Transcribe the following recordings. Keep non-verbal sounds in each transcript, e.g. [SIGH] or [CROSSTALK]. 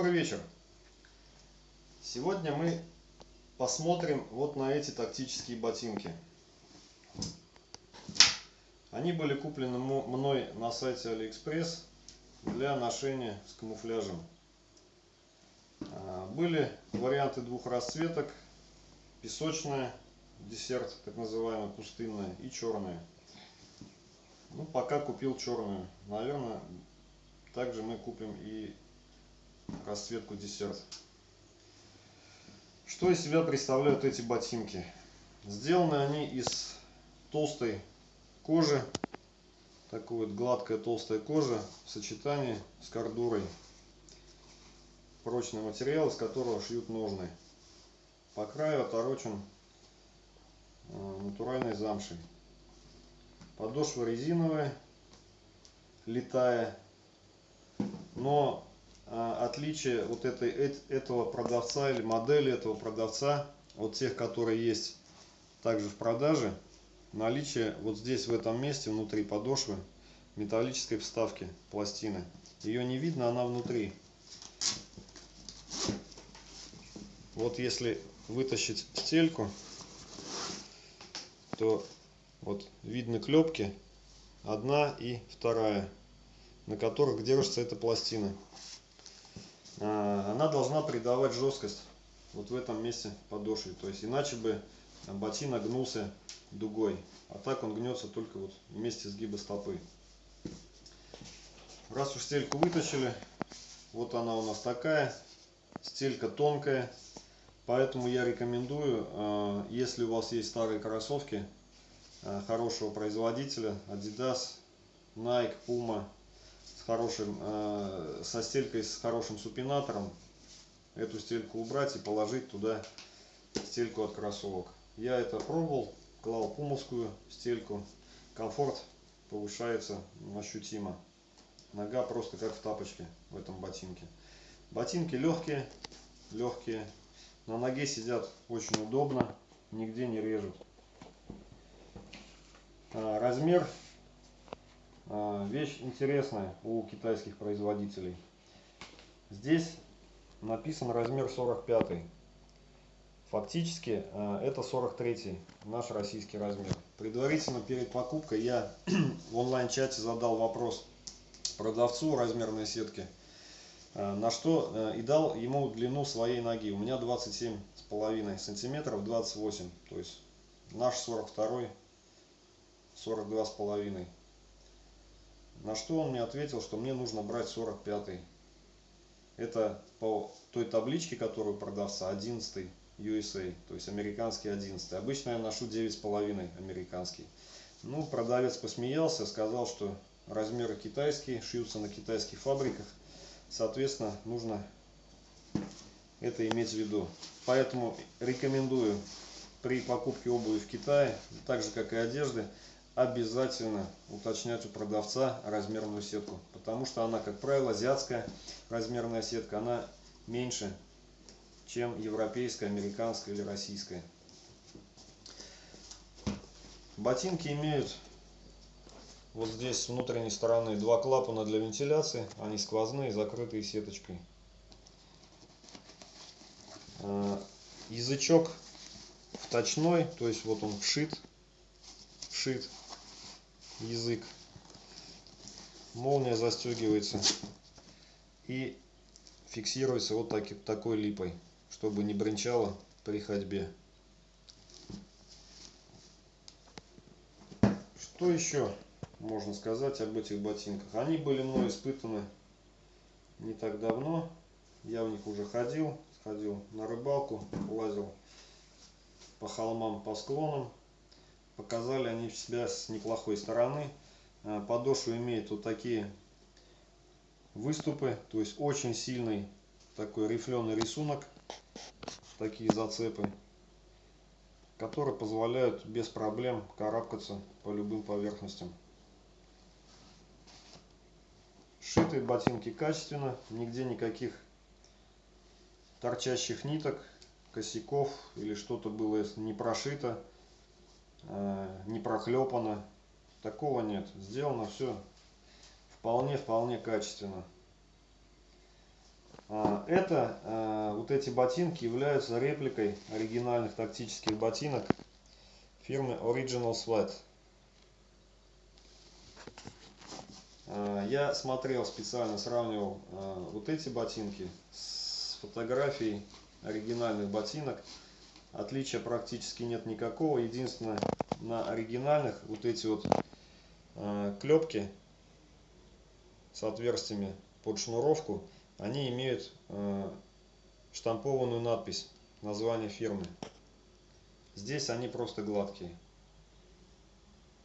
Добрый вечер! Сегодня мы посмотрим вот на эти тактические ботинки. Они были куплены мной на сайте Алиэкспресс для ношения с камуфляжем. А, были варианты двух расцветок. Песочная, desert, так называемая, пустынная и черная. Ну, пока купил черную. Наверное, также мы купим и расцветку десерт. Что из себя представляют эти ботинки? Сделаны они из толстой кожи, такой вот гладкая толстая кожа в сочетании с кордурой. Прочный материал, из которого шьют ножны. По краю оторочен э, натуральной замшей. Подошва резиновая, летая, но отличие вот этой, этого продавца или модели этого продавца от тех, которые есть также в продаже, наличие вот здесь в этом месте внутри подошвы металлической вставки пластины. Ее не видно, она внутри. Вот если вытащить стельку, то вот видны клепки, одна и вторая, на которых держится эта пластина. А, она должна придавать жесткость вот в этом месте подошвы. То есть иначе бы ботинок гнулся дугой. А так он гнется только вот в месте сгиба стопы. Раз уж стельку вытащили, вот она у нас такая. Стелька тонкая. Поэтому я рекомендую, а, если у вас есть старые кроссовки а, хорошего производителя, Adidas, Nike, Puma, с хорошим, э, со стелькой с хорошим супинатором эту стельку убрать и положить туда стельку от кроссовок. Я это пробовал, клал пумовскую стельку. Комфорт повышается ощутимо. Нога просто как в тапочке в этом ботинке. Ботинки легкие, легкие. На ноге сидят очень удобно, нигде не режут. А, размер вещь интересная у китайских производителей. Здесь написан размер 45. Фактически а, это 43 наш российский размер. Предварительно перед покупкой я [CLEARS THROAT] в онлайн-чате задал вопрос продавцу размерной сетки, а, на что и дал ему длину своей ноги. У меня 27 с половиной сантиметров, 28, то есть наш 42, 42 с половиной. На что он мне ответил, что мне нужно брать 45 -й. Это по той табличке, которую продавца 11 USA, то есть американский 11. Обычно я ношу 9,5 американский. Ну, продавец посмеялся, сказал, что размеры китайские, шьются на китайских фабриках. Соответственно, нужно это иметь в виду. Поэтому рекомендую при покупке обуви в Китае, так же как и одежды, обязательно уточнять у продавца размерную сетку, потому что она, как правило, азиатская размерная сетка, она меньше, чем европейская, американская или российская. Ботинки имеют вот здесь с внутренней стороны два клапана для вентиляции, они сквозные, закрытые сеточкой. А, язычок вточной, то есть вот он вшит, вшит язык. Молния застегивается и фиксируется вот так, такой липой, чтобы не бренчало при ходьбе. Что еще можно сказать об этих ботинках? Они были мной испытаны не так давно. Я в них уже ходил, сходил на рыбалку, лазил по холмам, по склонам показали они себя с неплохой стороны. Э, подошва имеет вот такие выступы, то есть очень сильный такой рифленый рисунок, такие зацепы, которые позволяют без проблем карабкаться по любым поверхностям. Шитые ботинки качественно, нигде никаких торчащих ниток, косяков или что-то было не прошито. Э, не проклепано. Такого нет. Сделано все вполне-вполне качественно. А, это, а, вот эти ботинки являются репликой оригинальных тактических ботинок фирмы Original Sweat. А, я смотрел специально, сравнивал вот эти ботинки с фотографией оригинальных ботинок. Отличия практически нет никакого. Единственное, на оригинальных вот эти вот клепки с отверстиями под шнуровку они имеют э, штампованную надпись, название фирмы. Здесь они просто гладкие.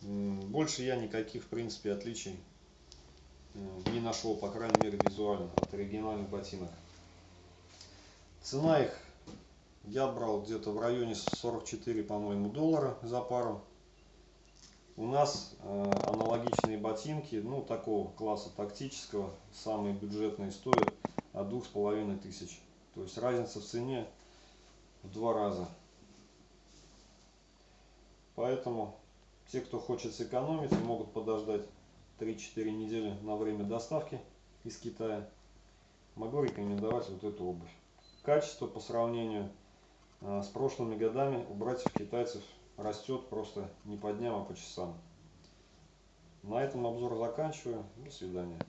Больше я никаких, в принципе, отличий э, не нашел, по крайней мере, визуально от оригинальных ботинок. Цена их я брал где-то в районе 44, по-моему, доллара за пару. У нас э, аналогичные ботинки, ну, такого класса тактического, самые бюджетные стоят от двух с половиной тысяч. То есть разница в цене в два раза. Поэтому те, кто хочет сэкономить, могут подождать 3-4 недели на время доставки из Китая. Могу рекомендовать вот эту обувь. Качество по сравнению э, с прошлыми годами у братьев китайцев растет просто не по дням, а по часам. На этом обзор заканчиваю. До свидания.